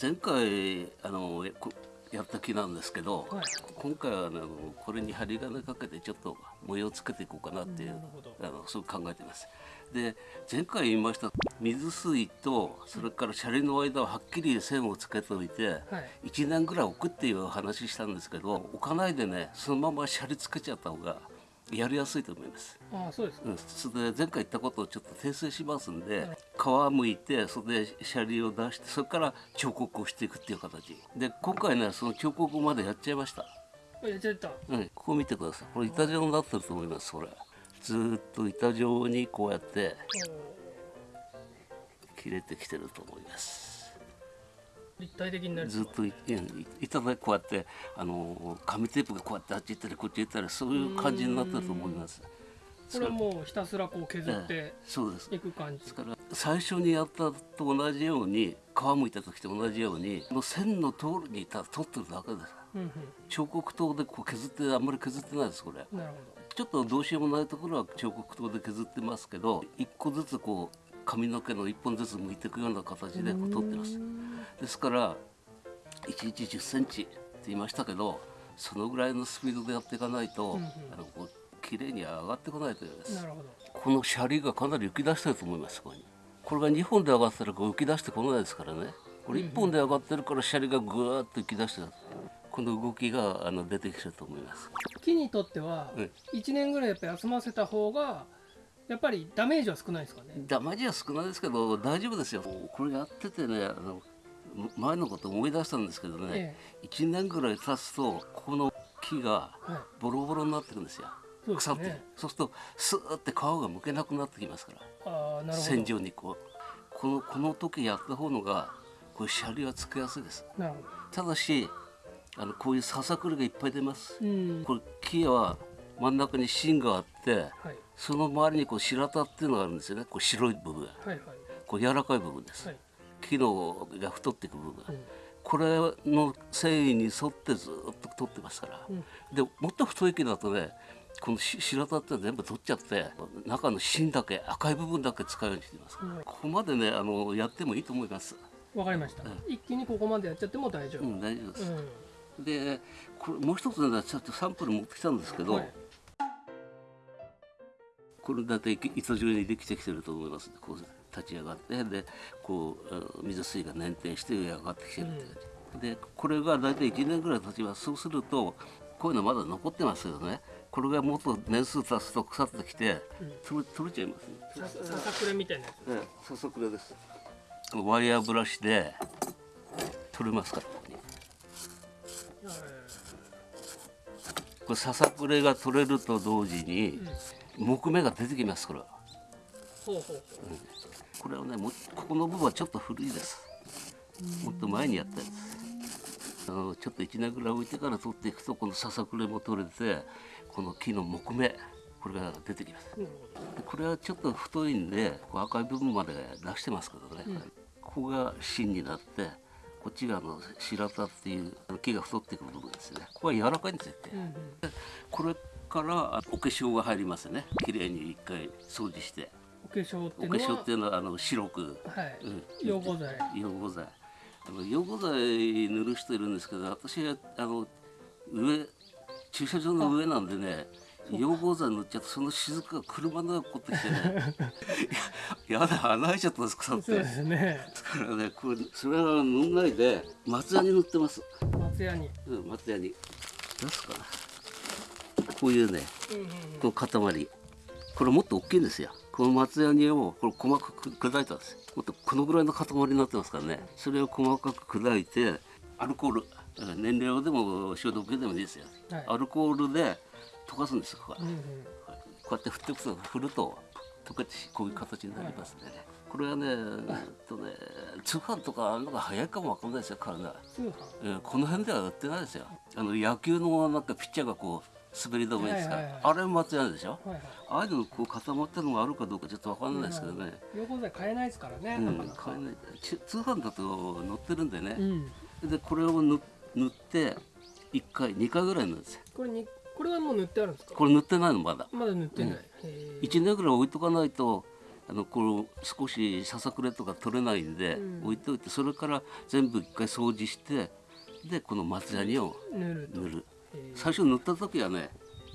前回あのこやった木なんですけど、はい。今回はあのこれに針金かけてちょっと模様をつけていこうかなっていうなるほど。あのそう考えてます。で前回言いました水水とそれからシャリの間をはっきり線をつけておいて、はい。1年ぐらい置くっていう話したんですけど置かないでねそのままシャリつけちゃった方がやりやすいと思います。ああそうですか、うん、それで前回言ったことをちょっと訂正しますんで、はい。皮むいてそれでシャリを出してそれから彫刻をしていくっていう形。で今回ねその彫刻までやっちゃいました、あやっちゃった。うん、ここ見てください。これ板状になってると思いますこれ。ずーっと板状にこうやって切れてきてると思います立体的になる。ずっというん板でこうやってあの紙テープがこうやってあっち行ったりこっち行ったりそういう感じになってると思います。これはもうひたすらこう削ってええそうです。いく感じ。ですから最初にやったと同じように皮むいた時と同じようにこの線の通りにただ取ってるだけです。うん彫刻刀でこう削ってあんまり削ってないですこれ。うんなるほちょっとどうしようもないところは彫刻刀で削ってますけど一個ずつこう髪の毛の一本ずつ剥いていくような形でこう取ってますですから1日1 0センチって言いましたけどそのぐらいのスピードでやっていかないと、うんうん。あのこう綺麗に上がってこないとこのシャリがかなり浮き出してると思いますここに。これが2本で上がったらこう浮き出してこないですからね。これ1本で上がってるからシャリがぐわーっと浮き出してるこの動きがあの出てきてると思います。木にとってはうん1年ぐらいやっぱ休ませた方がやっぱりダメージは少ないですかね？ダマージは少ないですけど大丈夫ですよ。これやっててねあの前のこと思い出したんですけどね、え1年ぐらい経つとこの木がはい。ボロボロになってくんですよ。そうです腐って、ねそうするとスーって皮がむけなくなってきますからああなるほど。線状にこう。このこの時やった方のがこうシャリはつけやすいです。ただしあのこういうささくれがいっぱい出ます。どうん。これ木は真ん中に芯があってはい。その周りにこう白田っていうのがあるんですよね。こう白い部分。はいはい。こう柔らかい部分です、はい木のが太っていく部分が、うん。これの繊維に沿ってずっと取ってますから、うん。でもっと太い木だとねこのし白田って全部取っちゃって中の芯だけ赤い部分だけ使うようにしてます、うん。ここまでねあのやってもいいと思います。わかりました。一気にここまでやっちゃっても大丈夫。うん大丈夫です、うん。でこれもう一つねちょっとサンプル持ってきたんですけど、はい。これだって糸状にできてきてると思いますこう立ち上がってでこう水水が粘点して上上がってきてるって感じ、でこれが大体1年ぐらい経ちます。そうするとこういうのまだ残ってますけどね。これがもっと年数経つと腐ってきて取れ取れちゃいます。ねさささくれみたいなやつ。ええささくれです。ワイヤーブラシで取れますからこれささくれが取れると同時に木目が出てきますこれはほうほうほうこれはねもうここの部分はちょっと古いです。もっと前にやったやつ。あのちょっと1年ぐらい置いてから取っていくとこのささくれも取れてこの木の木目これが出てきます。でこれはちょっと太いんでこう赤い部分まで出してますけどね、ここが芯になってこっちがあの白田っていう木が太っていく部分ですね。ここは柔らかいんですよ、うんうん。これからあお化粧が入りますね。綺麗に一回掃除してお化粧っておいうのは化粧っていうのはあの白く。はい。うん。溶合剤。溶合剤。あの溶合剤塗る人いるんですけど私はあの上駐車場の上なんでね溶合剤塗っちゃってその雫が車の中こってきてね いややだ穴開いちゃったんです腐って。そうですね。だからねこれそれは塗んないで松屋に塗ってます。松屋に。うん松屋に。出すかな。こういうねうんうんこの塊。これもっと大きいんですよこの松ヤニをこれ細かく砕いたんです。もっとこのぐらいの塊になってますからね。それを細かく砕いてアルコール燃料でも消毒でもいいですよ、はい。アルコールで溶かすんですよここは。うんうん。こうやって振っていくと振ると溶けてこういう形になりますんでね、これはね,、えっとね通販とかあるのが早いかもわかんないですよ体通販？えーこの辺では売ってないですよ。あの野球のなんかピッチャーがこう滑り止めですか、はいはいはい。あれ松屋でしょ？はいはい。ああいうのこう固まったのがあるかどうかちょっとわかんないですけどね、溶合剤買えないですからね、うん買えない。ち通販だと載ってるんでね。う、ん。でこれを塗塗って1回2回ぐらい塗るんですよ。これにこれはもう塗ってあるんですか？これ塗ってないのまだ。まだ塗ってない、へー1年ぐらい置いとかないとあのこの少しささくれとか取れないんで、うん。置いておいてそれから全部一回掃除してでこの松ヤニを塗ると。塗る。えー最初塗った時はね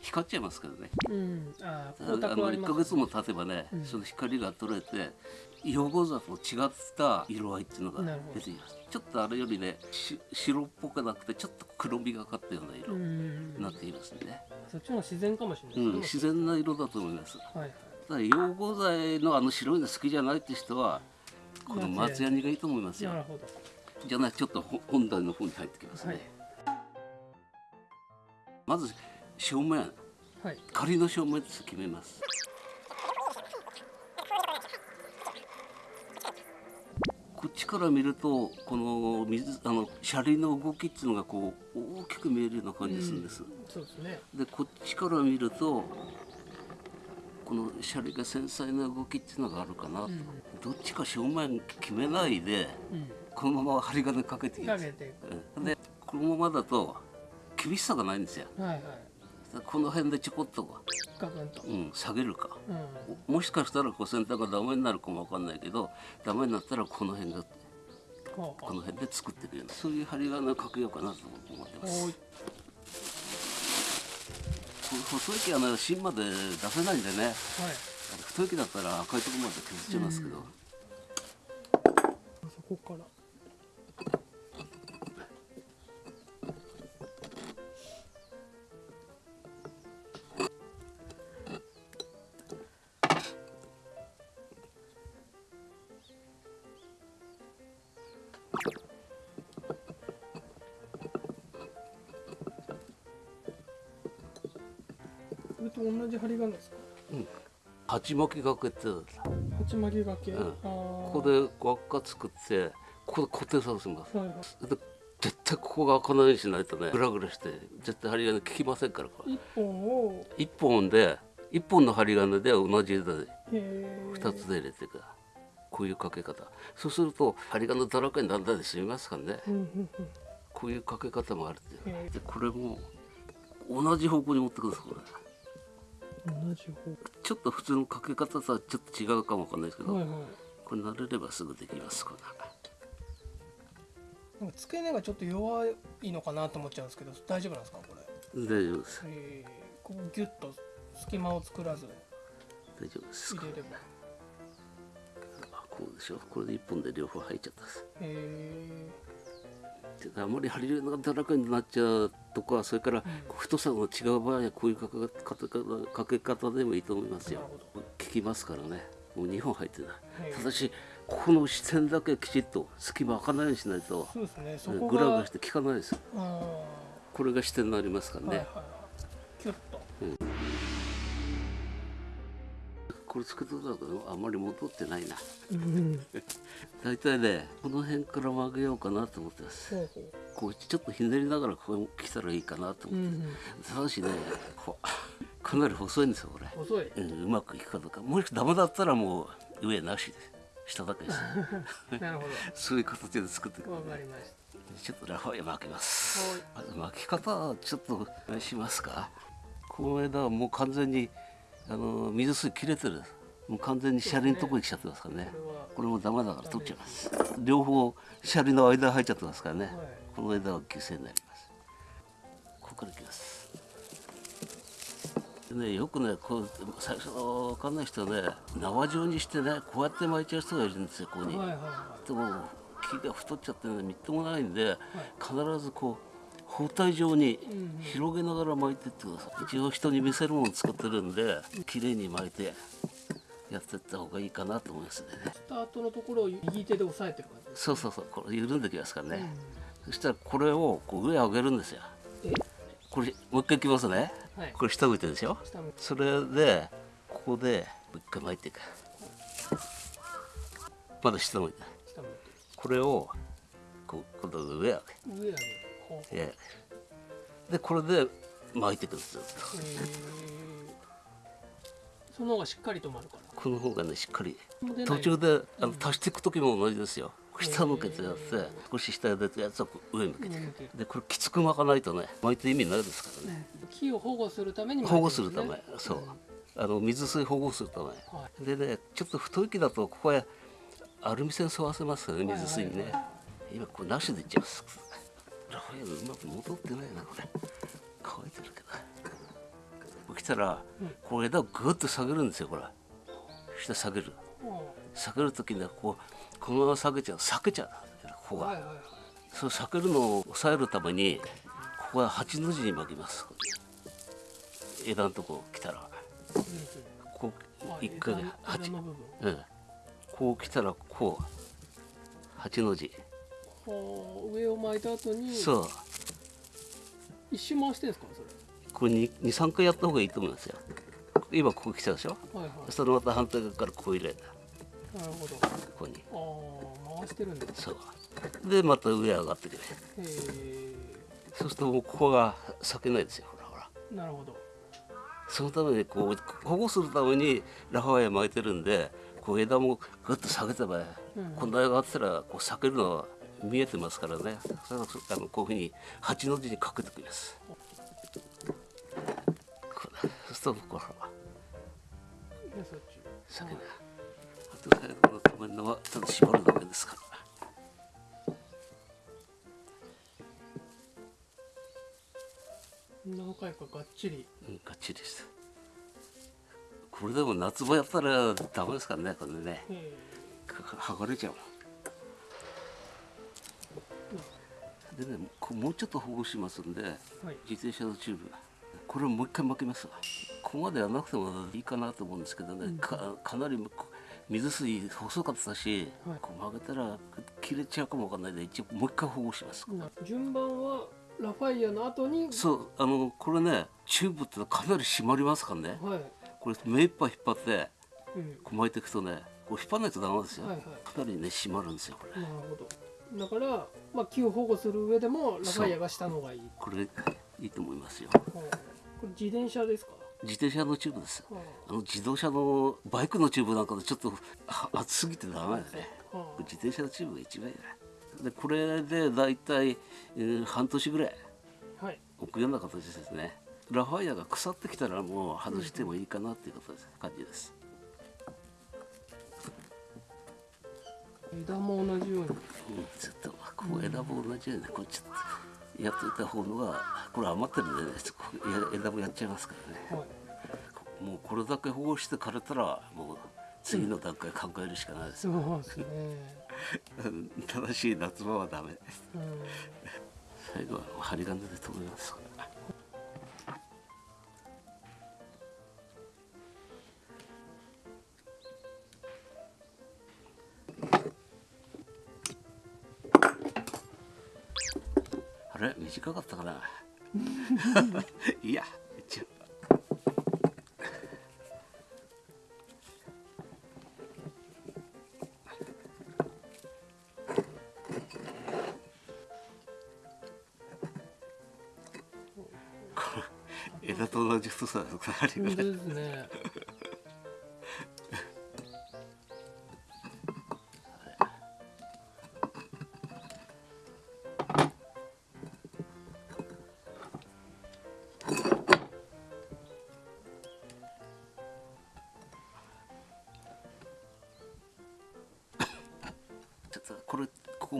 光っちゃいますからね。うん。あーあの1はありますヶ月も経てばね、うん。その光が取れて養護座と違った色合いっていうのが出てきます。ちょっとあれよりねし白っぽくなくてちょっと黒みがかったような色うんになっていますね、そっちの方が自然かもしれないうん自然な色だと思います。はいはい。ただ養護剤のあの白いの好きじゃないって人はこの松ヤニがいいと思いますよ。じゃないちょっとほ本題の方に入ってきますね、はいまず正面はい。仮の正面って決めます。こっちから見るとこの水あの車輪の動きっていうのがこう大きく見えるような感じするんです、そうですね。でこっちから見るとこの車輪が繊細な動きっていうのがあるかな、うん。どっちか正面決めないでうん。このまま針金かけていきますかけていうん。でこのままだと厳しさがないんですよ。くはいはい。この辺でちょこっと、う。ん、下げるか。うん。もしかしたらこう先端がダメになるかもわかんないけどダメになったらこの辺がこの辺で作っていくようなそういう針金をかけようかなと思ってます。細い木はね芯まで出せないんでね。はい。太い木だったら赤いところまで削っちゃいますけど、そこからじ針金ですか？鉢巻きがけって鉢巻きがけ、うん。あこここで輪っか作ってここで固定させます。はいはい。で絶対ここが開かないようにしないとねグラグラして絶対針金効きませんからこれ。一本を？一本で一本の針金で同じ枝で二つで入れていく。こういうかけ方。そうすると針金だらけにならないで済みますからね。うんうんうん。こういうかけ方もあるっていう。でこれも同じ方向に持ってくださいこれ同じちょっと普通のかけ方とはちょっと違うかもわかんないですけど、方はいはい。これ慣れればすぐできますこんななんか付け根がちょっと弱いのかなと思っちゃうんですけど大丈夫なんですかこれ、大丈夫です。えー、こうギュッと隙間を作らず。大丈夫です入れれば。あこうでしょ？これで一本で両方入っちゃったんです。へであまり針金がだらけになっちゃうとかそれから太さの違う場合はこういうかけ方かけ方でもいいと思いますよ。なるほ効きますからね。もう2本入ってないへーただしここの視線だけきちっと隙間開かないようにしないとそうですね。グラグラして効かないです。これが視点になりますからね、はいはいはい。キュッとこれつけてたけどあんまり戻ってないな。うん。大体ねこの辺から曲げようかなと思ってます。こうちょっとひねりながらここ来たらいいかなとう思って、ただしね かなり細いんですよこれ、細い。うん、うまくいくかどうか。もしダメだったらもう上なしです下だけです。なるほそういう形で作っていくどわかりましちょっとラファイア巻きます。巻き方はちょっとしますか。この枝はもう完全にあの水水切れてる。もう完全にシャリのとこに来ちゃってますからね。たこれもダメだから取っちゃいます。両方シャリの間入っちゃってますからね、はいこの枝は犠牲になります。ここからいきます。でねよくねこう最初の分かんない人はね縄状にしてねこうやって巻いちゃう人がいるんですよここに、でも木が太っちゃってねみっともないんで、必ずこう包帯状に広げながら巻いてってください、一応人に見せるもの作ってるんで綺麗に巻いてやってった方がいいかなと思いますね。いスタートのところを右手で押さえてる感じそうそうそう。これ緩んできますからね、うん。そしたらこれをこう上上げるんですよ。え？これもう一回いきますね。はい。これ下向いてるでしょそれでここでもう一回巻いていく。まだ下向いて下向いこれをこう今度上上げ。て上上げるほう。上げでこれで巻いていくんですよ。その方がしっかり止まるから。この方がねしっかり。途中であの足していく時も同じですよ。下向けてやって少し下へ出てやつはこう上向けて。でこれきつく巻かないとね巻いて意味ないですからね。木を保護するために保護するため。そう。あの水水保護するため、はでねちょっと太い木だとここへアルミ線沿わせますよね水水にね、はい。はい今これなしでいっちゃいますラファエルうまく戻ってないなこれ乾いてるけど。こう来たら、こう枝をグッと下げるんですよこれ下下げる。下げる時にはこうこのまま下げちゃう。下げちゃう。ここが、はいはいはい。そう避けるのを抑えるためにここは八の字に巻きます。枝のとこ来たら。こうあ一回八。うん。こう来たらこう。八の字はあ上を巻いた後にそう。一周回してんですか？そこれに23回やった方がいいと思いますよ。今ここ来たでしょ？れはいはい。それまた反対側からこう入れるなるほど。ここに。ああ回してるんだ。へそう。でまた上上がってくるえそうするともうここが裂けないですよほらほら。なるほど。そのためにこう保護するためにラファエル巻いてるんでこう枝もグッと下げてば、うん。こんな上がってたらこう裂けるのは見えてますからね。あのこういうふうに八の字にかけてくりますそうす。るとこうほらでそっち裂けないあと最後の止めるのはただ縛るだけですから。何回かがっちり。うんがっちりしてこれでも夏場やったらダメですからねこれね。剥がれちゃうでねもうちょっと保護しますんでえはい。自転車のチューブ。これをもう一回巻きますわ。ここまでやらなくてもいいかなと思うんですけどね、かかなり水水細かったし、はい。こう曲げたら切れちゃうかもわかんないんで一応もう一回保護します。な順番はラファイアの後に？そうあのこれねチューブってかなり締まりますからね。はい、これ目いっぱい引っ張ってうん、こう巻いていくとねこう引っ張らないとダメですよ、はいはい。かなりね締まるんですよこれ。なるほどだから、まあ、木を保護する上でもラファイアが下の方がいい。これいいと思いますよ。はあこれ自転車ですか、自転車のチューブですはあの自動車のバイクのチューブなんかでちょっとあ熱すぎてダメだね。自転車のチューブが一番いいね。でこれでだいたい、えー半年ぐらい。あ、はい。置くような形ですね。ラファイアが腐ってきたらもう外してもいいかなっていうことです、感じです枝も同じように。うんちょっとこう枝も同じようにねこうちょっとやっといた方のがこれ余ってるんでね枝もやっちゃいますからね。はいもうこれだけ保護して枯れたらもう次の段階考えるしかないです、そうですね、正しい夏場はダメ。うん、最後は針金で留めます短かったかな。いや一応。枝と同じ太さですね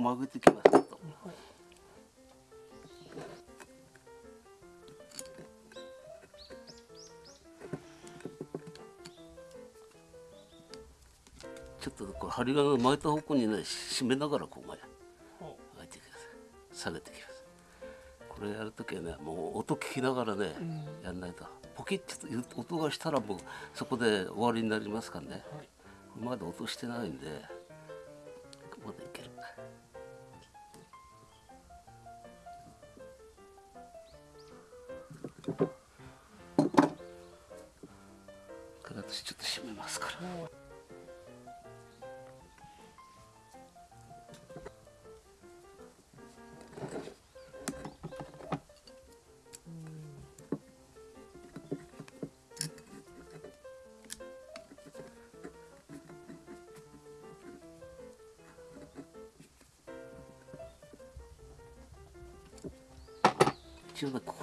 曲げてきますとはいちょっとこれ針金を巻いた方向にね締めながらこう巻いは巻いてください下げてきます。これやるときはねもう音聞きながらね、うん。やんないと。ポキッと音がしたらもうそこで終わりになりますからね。はい。まだ音してないんでこれ私ちょっと閉めますから。はい一応こ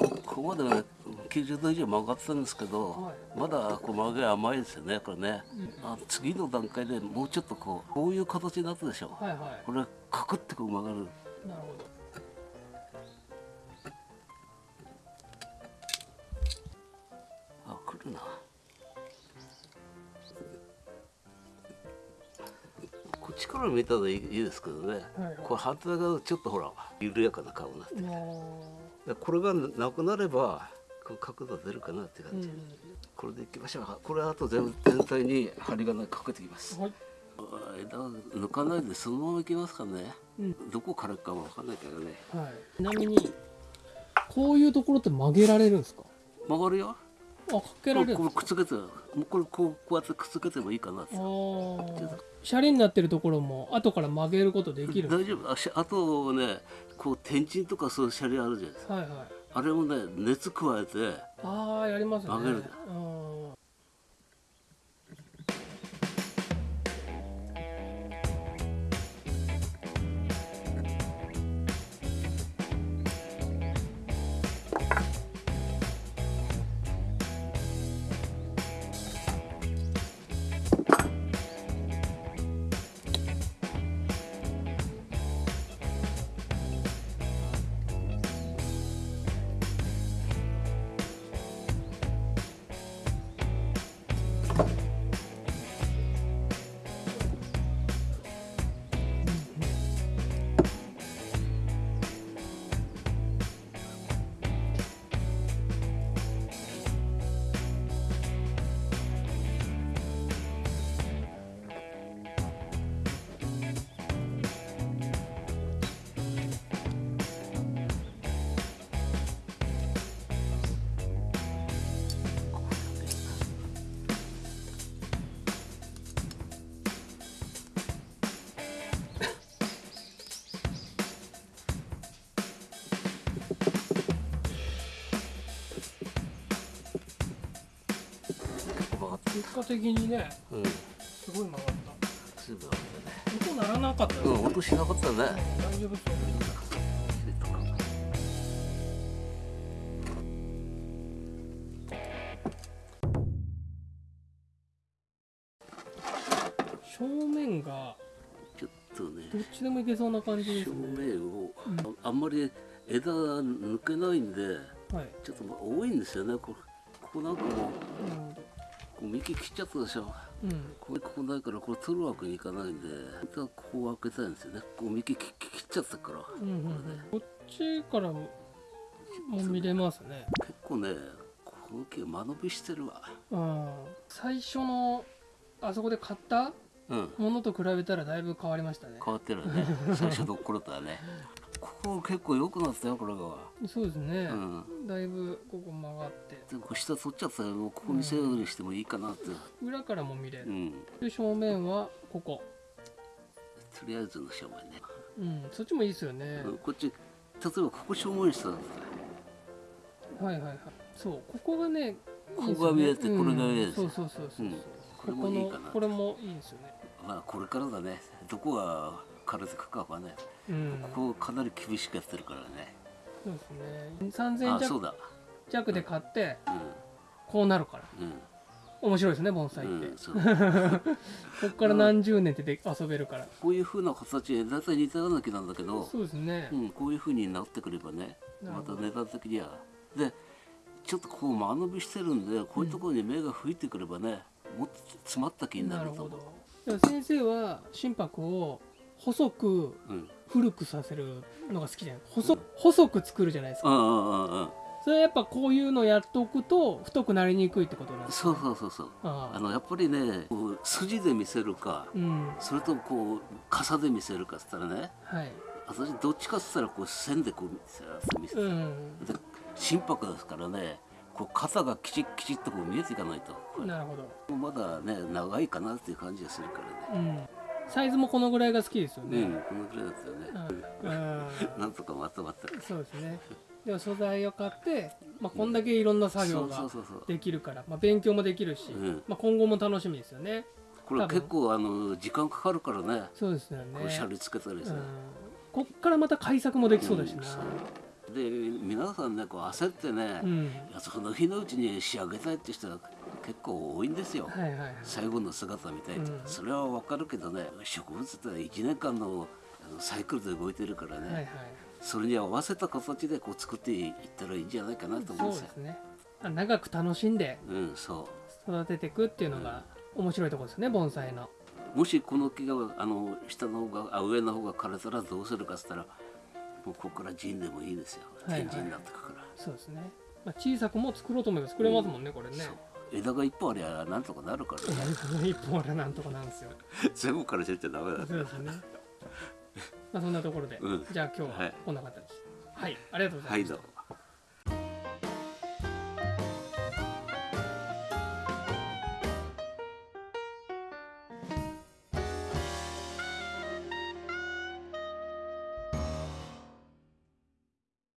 う。ここまでね90度以上曲がってたんですけど、はいまだこう曲げ甘いですよねこれね、あ次の段階でもうちょっとこうこういう形になったでしょ、はいはこれカクってこう曲がるいなるほどあ来るなこっちから見たらいいいいですけどね、はいこれ反対側ちょっとほら緩やかな顔になってこれがなくなればこう角度出るかなってう、う感じ、ん、これでいきましょう。これあと全全体に針金かけてきます。はい、あ枝抜かないでそのままいきますかね。うん、どこからかわかんないけどね。はい。ちなみにこういうところって曲げられるんですか？曲がるよ。あ、かけられるんこれですか？くっつけて。もうこれこうこうやってくっつけてもいいかなって。シャリになってるところも後から曲げることできる？大丈夫あしあとねこう天神とかそういうシャリあるじゃないですかはいはい。あれもね熱加えてああやりますね。曲げるうん。果的にね、うんすごい曲がった。すぐ曲がってね音鳴らなかったですうん音しなかったね大丈夫そう。正面がちょっとねどっちでもいけそうな感じです正ね。面を、ああんまり枝が抜けないんではい。ちょっとまあ多いんですよねこここなんかもうなるこう幹切っちゃったでしょ。うん。これここないからこれ取るわけにいかないんでここを開けたいんですよねこう幹切切っちゃったからうんうんうん、こっちからもも見れますね。結構ねこの木間延びしてるわうん。最初のあそこで買ったうんものと比べたらだいぶ変わりましたね。変わってるね最初の頃とはね ここ結構良くなったよこれがそうですね。うんだいぶここ曲がってでも下取っちゃったよもうここ見せるようにしてもいいかなって裏からも見れる。うんで正面はここ。とりあえずの正面ね、うん。そっちもいいですよね。うんこっち例えばここ正面にしたらはいはいはい。そうここがね。ここが見えてこれが見えてうんそうそうそうそうこれもいいかなこれもいいですよね。まあこれからだねどこが枯れてくかわかんないうん。ここかなり厳しくやってるからね。そうですね。3000弱あそうだ。弱で買ってうこうなるから。んうん。面白いですね盆栽って、うん、こっから何十年ってで遊べるから、こういう風な形で大体似たような木なんだけど、そうですね。う、ん、こういう風になってくればねまた値段的には。でちょっとこう間延びしてるんでこういうところに芽が吹いてくればね、もっと詰まった木にななると思う。先生は心拍を細くうん。古くさせるのが好きじゃない？細細く作るじゃないですか。うんうんうんうん。それはやっぱこういうのやっておくと太くなりにくいってことなんですそうそうそうそう。あのやっぱりねこう筋で見せるかうん。それともこう傘で見せるかっつったらねはい。私どっちかっつったらこう線でこう見せうん。で心拍ですからねこう肩がきちっきちっとこう見えていかないと。なるほまだね長いかなっていう感じがするからね。ど、うん、サイズもこのぐらいが好きですよね、うんこのぐらいだったよね、うん。うん。なんとかまとまってるそうですね。でも素材を買って、まあ、こんだけいろんな作業ができるから、まあ、勉強もできるし、うん。まあ、今後も楽しみですよね。これ結構あの時間かかるからね。そうですよね。こうシャリつけたりさ、うん、こっからまた改作もできそうだしな、うんで皆さんねこう焦ってね、うん。その日のうちに仕上げたいって人が結構多いんですよ。はいはいはい。最後の姿みたいって、うん。それはわかるけどね植物って1年間のサイクルで動いてるからね、はいはい。それに合わせた形でこう作っていったらいいんじゃないかなと思うんですよ。そうで。すね。あ長く楽しんでうん、そう。育てていくっていうのが面白いところですね盆栽の。もしこの木があの下の方があ上の方が枯れたらどうするかっつったらもうここから陣でもいいですよ。はいはい。天神になってくから、そうですね、まあ、小さくも作ろうと思えば作れますもんね、これね。枝が一本ありゃなんとかなるからね。一本あれなんとかなんですよ。全部からせちゃダメだそうですね。まあそんなところで、うん。じゃあ今日ははい。こんな形。はい、ありがとうございました、はいどうも